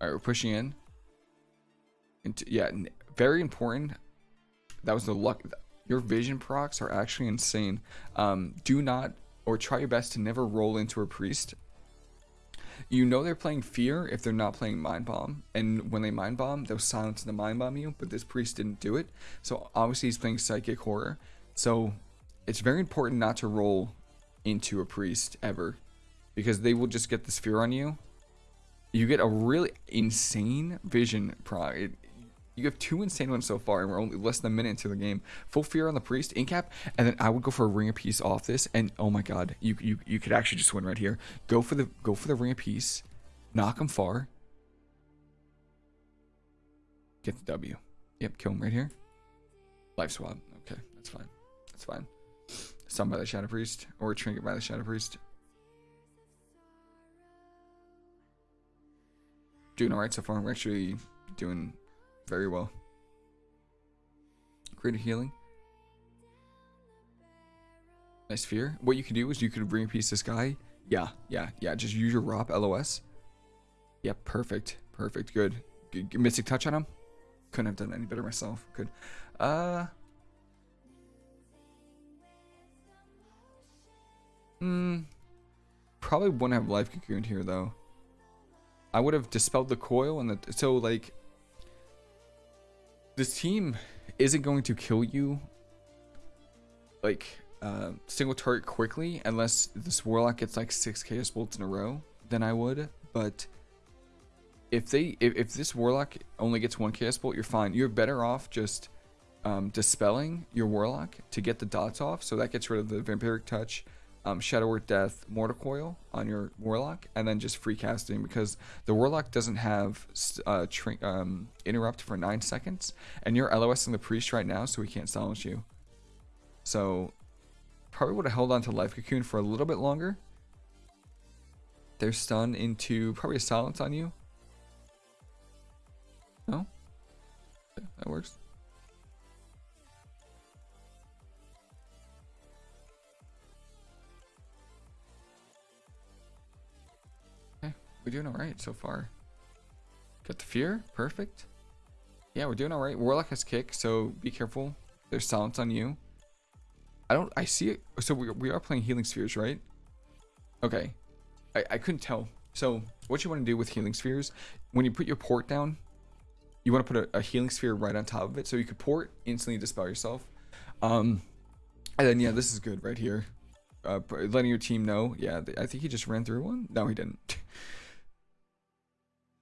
Alright, we're pushing in. Into, yeah, very important. That was the luck. Your vision procs are actually insane. Um, do not, or try your best to never roll into a priest. You know they're playing fear if they're not playing mind bomb, and when they mind bomb, they'll silence the mind bomb you. But this priest didn't do it, so obviously he's playing psychic horror. So it's very important not to roll into a priest ever, because they will just get this fear on you. You get a really insane vision pro. It, you have two insane ones so far, and we're only less than a minute into the game. Full fear on the priest, incap, and then I would go for a ring of peace off this, and oh my god, you you you could actually just win right here. Go for the go for the ring of peace, knock him far, get the W. Yep, kill him right here. Life swap. Okay, that's fine. That's fine. Stun by the Shadow Priest, or trinket by the Shadow Priest. Doing alright so far. We're actually doing very well. Greater healing. Nice fear. What you could do is you could bring piece this guy. Yeah, yeah, yeah. Just use your ROP LOS. Yeah, perfect. Perfect. Good. Good. Mystic touch on him. Couldn't have done any better myself. Good. Uh. Hmm. Probably wouldn't have life cocoon here though. I would have dispelled the coil and the so like this team isn't going to kill you like uh, single turret quickly unless this warlock gets like six chaos bolts in a row then i would. But if they if, if this warlock only gets one chaos bolt you're fine. You're better off just um, dispelling your warlock to get the dots off. So that gets rid of the vampiric touch um, Shadow Word Death Mortal Coil on your Warlock, and then just free casting because the Warlock doesn't have uh, um, interrupt for 9 seconds, and you're LOSing the Priest right now, so we can't silence you. So, probably would have held on to Life Cocoon for a little bit longer. They're stunned into probably a silence on you. No? Okay, that works. We're doing alright so far. Got the fear. Perfect. Yeah, we're doing alright. Warlock has kick, so be careful. There's silence on you. I don't... I see it. So we, we are playing healing spheres, right? Okay. I, I couldn't tell. So what you want to do with healing spheres, when you put your port down, you want to put a, a healing sphere right on top of it. So you could port, instantly dispel yourself. Um, and then, yeah, this is good right here. Uh, letting your team know. Yeah, I think he just ran through one. No, he didn't.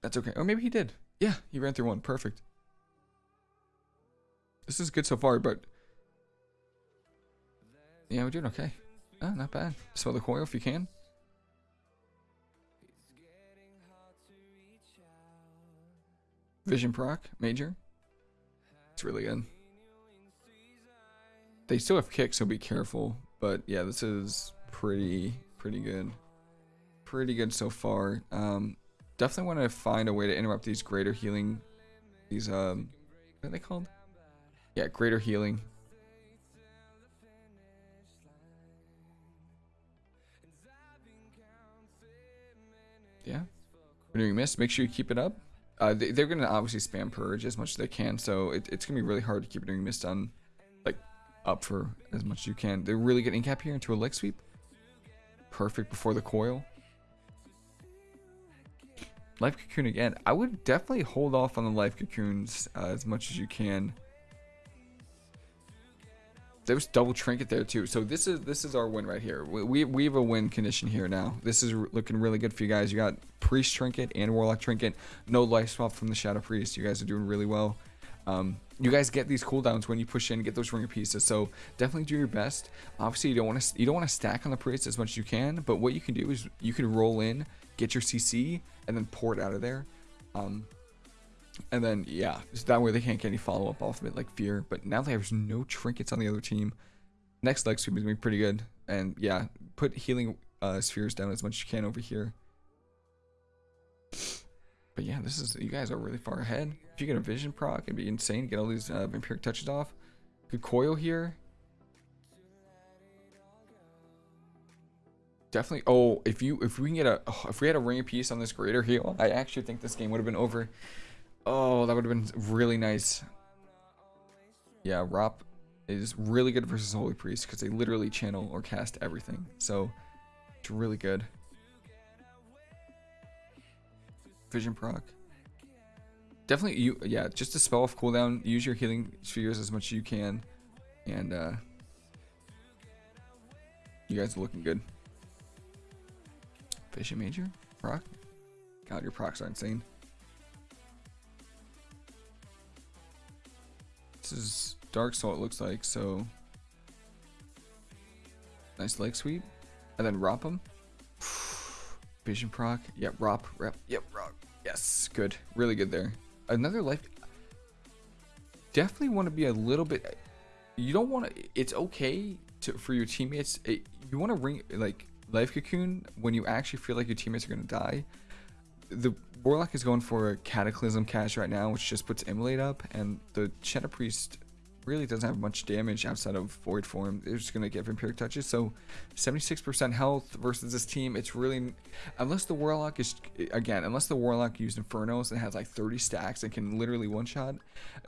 That's okay. Or maybe he did. Yeah, he ran through one. Perfect. This is good so far, but... Yeah, we're doing okay. Oh, not bad. Smell the coil if you can. Vision proc, major. It's really good. They still have kicks, so be careful. But yeah, this is pretty, pretty good. Pretty good so far. Um, definitely want to find a way to interrupt these greater healing these um what are they called? Yeah greater healing. Yeah. Renewing mist make sure you keep it up. Uh, they, are gonna obviously spam purge as much as they can so it, it's gonna be really hard to keep renewing mist on like up for as much as you can. They're really getting cap here into a leg sweep. Perfect before the coil Life Cocoon again. I would definitely hold off on the Life Cocoons uh, as much as you can. There's double trinket there too. So this is this is our win right here. We, we, we have a win condition here now. This is looking really good for you guys. You got Priest Trinket and Warlock Trinket. No life swap from the Shadow Priest. You guys are doing really well. Um, you guys get these cooldowns when you push in, get those ringer pieces. So definitely do your best. Obviously, you don't want to you don't want to stack on the priest as much as you can. But what you can do is you can roll in, get your CC, and then pour it out of there. Um, and then, yeah, so that way they can't get any follow-up off of it, like Fear. But now there's no trinkets on the other team. Next leg sweep is going to be pretty good. And, yeah, put healing uh, spheres down as much as you can over here. But yeah, this is you guys are really far ahead. If you get a vision proc, it'd be insane. Get all these uh, vampiric touches off. Good coil here. Definitely. Oh, if you if we can get a oh, if we had a ring peace on this greater heal, I actually think this game would have been over. Oh, that would have been really nice. Yeah, Rop is really good versus Holy Priest because they literally channel or cast everything. So it's really good. Vision proc. Definitely, you yeah, just to spell off cooldown, use your healing spheres as much as you can. And uh you guys are looking good. Vision Major? Proc? God, your procs are insane. This is Dark Soul, it looks like, so... Nice leg sweep. And then Rop him. Vision proc. Yep, Rop. Rep. Yep, Rop. Yes, good. Really good there. Another life... Definitely want to be a little bit... You don't want to... It's okay to for your teammates. It, you want to ring... Like, Life Cocoon, when you actually feel like your teammates are going to die, the Warlock is going for a Cataclysm cache right now, which just puts Immolate up, and the Shadow Priest really doesn't have much damage outside of Void Form. They're just going to get Vampiric Touches, so 76% health versus this team, it's really... Unless the Warlock is... Again, unless the Warlock used Infernos and has like 30 stacks and can literally one-shot,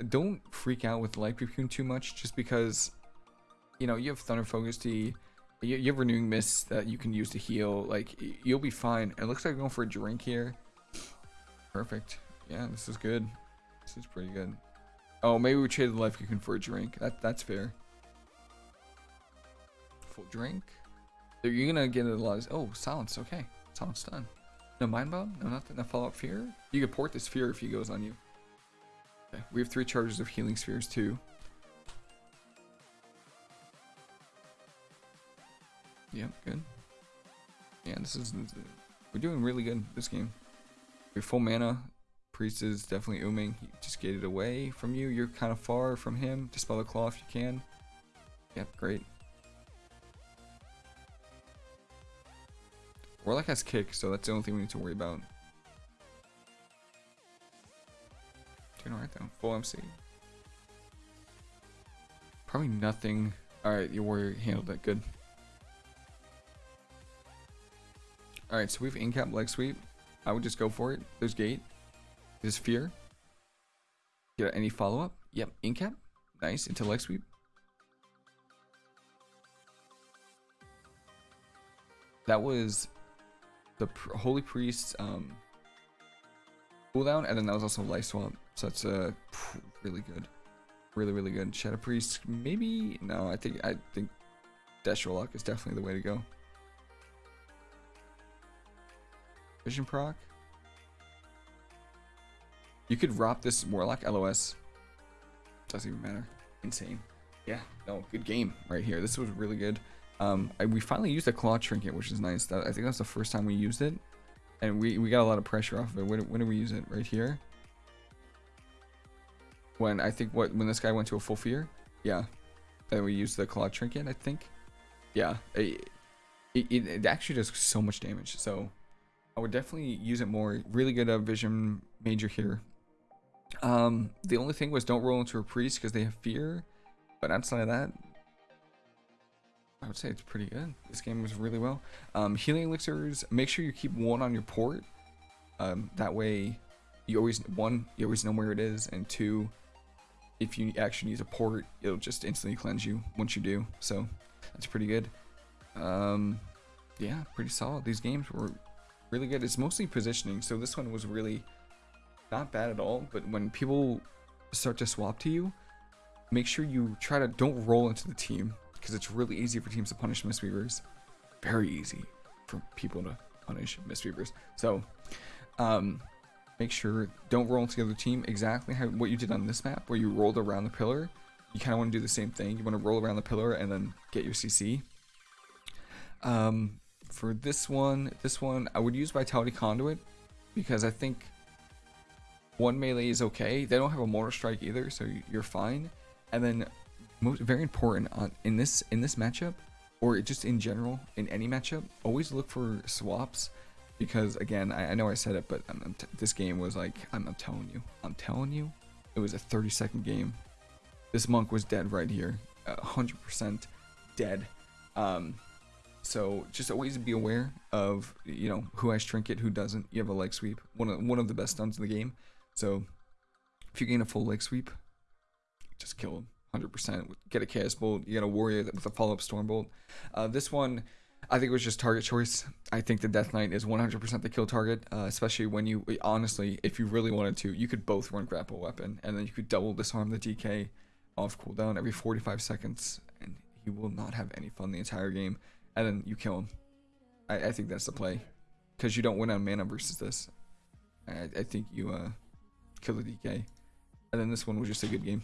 don't freak out with Life Cocoon too much, just because, you know, you have Thunder Focus Tea, you, you have renewing mist that you can use to heal. Like you'll be fine. It looks like I'm going for a drink here. Perfect. Yeah this is good. This is pretty good. Oh maybe we traded the life cocoon for a drink. That that's fair. Full drink? You're gonna get a lot of oh silence. Okay. Silence done. No mind bomb? No nothing? No follow-up fear? You could port this fear if he goes on you. Okay. We have three charges of healing spheres too Yep, good. Yeah, this is we're doing really good this game. Your full mana. Priest is definitely ooming. He just it away from you. You're kind of far from him. Dispel the claw if you can. Yep, great. Warlock has kick, so that's the only thing we need to worry about. Doing alright though. Full MC. Probably nothing. Alright, your warrior handled that good. Alright, so we have incap leg sweep. I would just go for it. There's gate. There's fear. Get any follow-up? Yep, incap. Nice, into leg sweep. That was the Holy Priest's um, cooldown, and then that was also life swap. So that's uh, really good. Really, really good. Shadow Priest, maybe? No, I think I think Warlock is definitely the way to go. Vision proc. You could Rop this Warlock LOS. Doesn't even matter. Insane. Yeah, no, good game right here. This was really good. Um, I, we finally used a claw trinket, which is nice. That, I think that's the first time we used it. And we, we got a lot of pressure off of it. When, when did we use it? Right here? When I think what when this guy went to a full fear? Yeah. Then we used the claw trinket, I think. Yeah. It, it, it actually does so much damage. So I would definitely use it more. Really good uh, vision major here. Um, the only thing was don't roll into a priest because they have fear. But outside of that, I would say it's pretty good. This game was really well. Um, healing elixirs, make sure you keep one on your port. Um, that way, you always, one, you always know where it is. And two, if you actually use a port, it'll just instantly cleanse you once you do. So that's pretty good. Um, yeah, pretty solid. These games were really good. It's mostly positioning, so this one was really not bad at all. But when people start to swap to you, make sure you try to don't roll into the team because it's really easy for teams to punish Mistweavers. Very easy for people to punish Mistweavers. So, um, make sure don't roll into the other team exactly how what you did on this map where you rolled around the pillar. You kind of want to do the same thing. You want to roll around the pillar and then get your CC. Um, for this one, this one, I would use Vitality Conduit because I think one melee is okay. They don't have a Mortal Strike either, so you're fine. And then, most very important on in this in this matchup, or just in general in any matchup, always look for swaps because again, I, I know I said it, but I'm, I'm this game was like I'm, I'm telling you, I'm telling you, it was a 30 second game. This monk was dead right here, uh, 100% dead. Um, so just always be aware of you know who has trinket, who doesn't. You have a leg sweep, one of one of the best stuns in the game. So if you gain a full leg sweep, just kill him 100%. Get a chaos bolt. You got a warrior with a follow up storm bolt. Uh, this one. I think it was just target choice. I think the Death Knight is 100% the kill target, uh, especially when you, honestly, if you really wanted to, you could both run grapple weapon, and then you could double disarm the DK off cooldown every 45 seconds, and he will not have any fun the entire game and then you kill him. I, I think that's the play, because you don't win on mana versus this. I, I think you uh, kill the DK, and then this one was just a good game.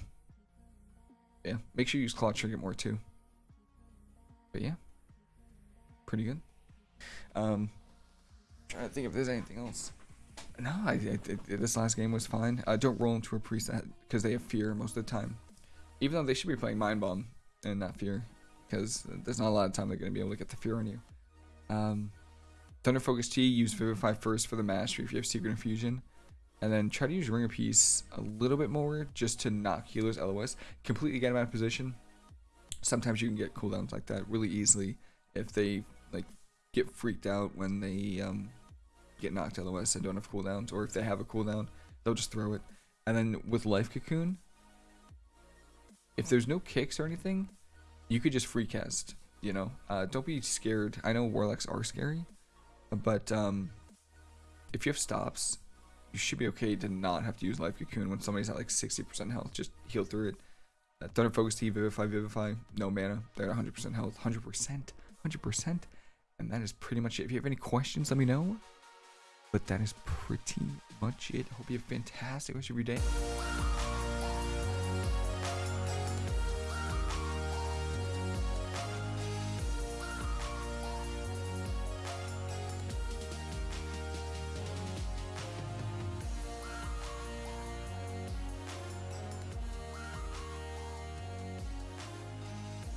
Yeah, make sure you use Claw Trigger more too. But yeah, pretty good. Um, trying to think if there's anything else. No, I, I, I this last game was fine. Uh, don't roll into a priest because they have fear most of the time, even though they should be playing Mind Bomb and not fear because there's not a lot of time they're going to be able to get the fear on you. Um, Thunder Focus Tea, use Vivify first for the mastery if you have Secret Infusion. And then try to use Ring of Peace a little bit more just to knock healers LOS. Completely get them out of position. Sometimes you can get cooldowns like that really easily if they like get freaked out when they um, get knocked LOS and don't have cooldowns. Or if they have a cooldown, they'll just throw it. And then with Life Cocoon, if there's no kicks or anything, you could just free cast. You know, uh, don't be scared. I know warlocks are scary, but um, if you have stops, you should be okay to not have to use life cocoon when somebody's at like 60% health. Just heal through it. Uh, Thunder Focus Tea, Vivify, Vivify, no mana. They're at 100% health, 100%, 100%. And that is pretty much it. If you have any questions, let me know. But that is pretty much it. Hope you have a fantastic rest of your day.